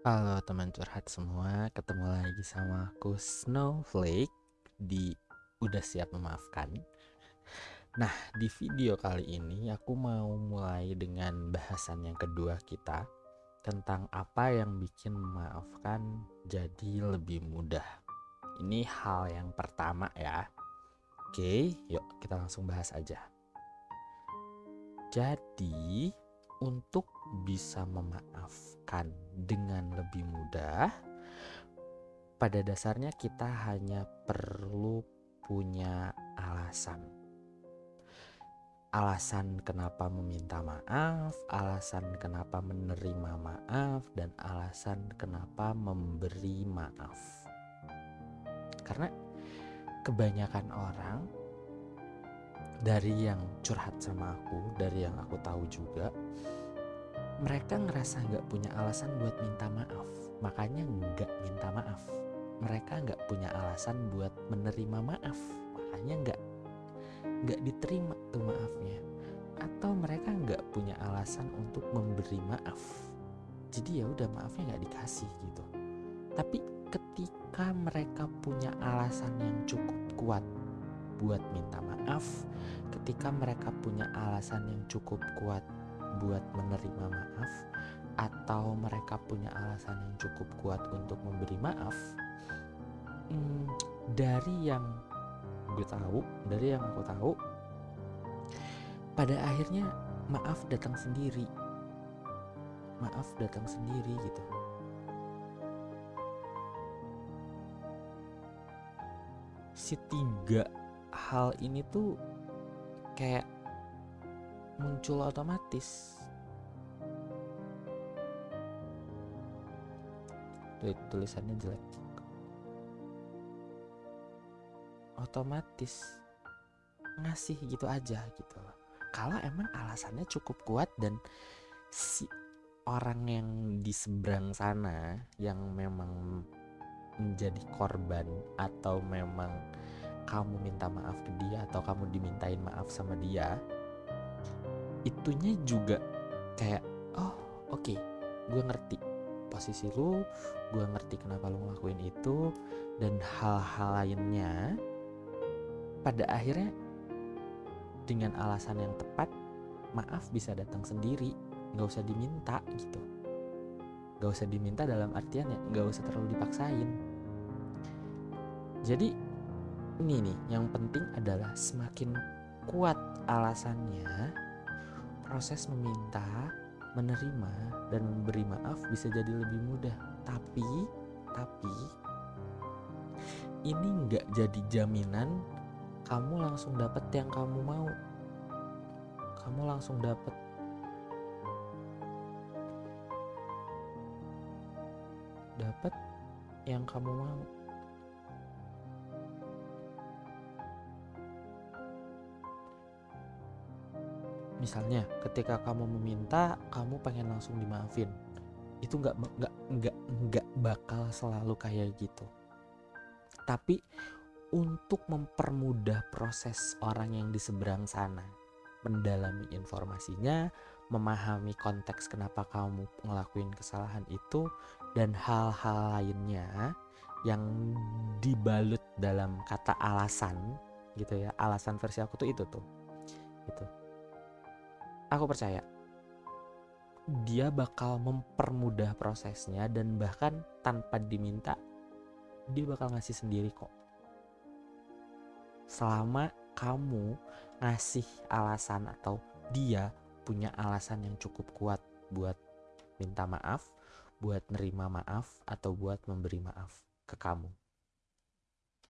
Halo teman curhat semua, ketemu lagi sama aku Snowflake di Udah Siap Memaafkan. Nah, di video kali ini aku mau mulai dengan bahasan yang kedua kita tentang apa yang bikin memaafkan jadi lebih mudah. Ini hal yang pertama ya. Oke, yuk kita langsung bahas aja. Jadi, untuk bisa memaafkan dengan lebih mudah, pada dasarnya kita hanya perlu punya alasan. Alasan kenapa meminta maaf, alasan kenapa menerima maaf, dan alasan kenapa memberi maaf. Karena kebanyakan orang dari yang curhat sama aku, dari yang aku tahu juga, mereka ngerasa nggak punya alasan buat minta maaf, makanya nggak minta maaf. Mereka nggak punya alasan buat menerima maaf, makanya nggak nggak diterima tuh maafnya. Atau mereka nggak punya alasan untuk memberi maaf, jadi ya udah maafnya nggak dikasih gitu. Tapi ketika mereka punya alasan yang cukup kuat buat minta maaf, ketika mereka punya alasan yang cukup kuat buat menerima maaf, atau mereka punya alasan yang cukup kuat untuk memberi maaf, hmm, dari yang gue tahu, dari yang aku tahu, pada akhirnya maaf datang sendiri. Maaf datang sendiri gitu. Si tiga hal ini tuh kayak muncul otomatis. Tulisannya jelek. Otomatis ngasih gitu aja gitu loh. Kalau emang alasannya cukup kuat dan si orang yang di seberang sana yang memang menjadi korban atau memang kamu minta maaf ke dia atau kamu dimintain maaf sama dia itunya juga kayak oh oke okay, gue ngerti posisi lu gue ngerti kenapa lu ngelakuin itu dan hal-hal lainnya pada akhirnya dengan alasan yang tepat maaf bisa datang sendiri nggak usah diminta gitu. Nggak usah diminta dalam artian ya nggak usah terlalu dipaksain. Jadi ini nih yang penting adalah semakin kuat alasannya proses meminta menerima dan memberi maaf bisa jadi lebih mudah. Tapi tapi ini nggak jadi jaminan kamu langsung dapat yang kamu mau. Kamu langsung dapat dapat yang kamu mau misalnya ketika kamu meminta kamu pengen langsung dimaafin. Itu nggak nggak nggak nggak bakal selalu kayak gitu. Tapi untuk mempermudah proses orang yang di seberang sana mendalami informasinya memahami konteks kenapa kamu ngelakuin kesalahan itu dan hal-hal lainnya yang dibalut dalam kata alasan gitu ya alasan versi aku tuh itu tuh gitu aku percaya dia bakal mempermudah prosesnya dan bahkan tanpa diminta dia bakal ngasih sendiri kok selama kamu ngasih alasan atau dia punya alasan yang cukup kuat buat minta maaf, buat nerima maaf atau buat memberi maaf ke kamu.